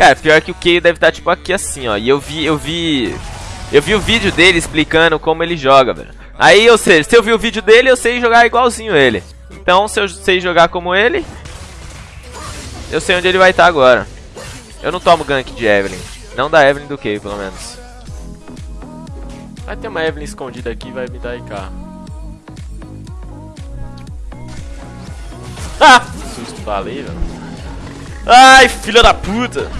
Cara, pior que o Kayle deve estar, tipo, aqui assim, ó. E eu vi, eu vi... Eu vi o vídeo dele explicando como ele joga, velho. Aí, ou seja, se eu vi o vídeo dele, eu sei jogar igualzinho ele. Então, se eu sei jogar como ele, eu sei onde ele vai estar agora. Eu não tomo gank de Evelyn. Não da Evelyn do Kayle, pelo menos. Vai ter uma Evelyn escondida aqui vai me dar IK. Ah! Que Susto, falei, velho. Ai, filha da puta!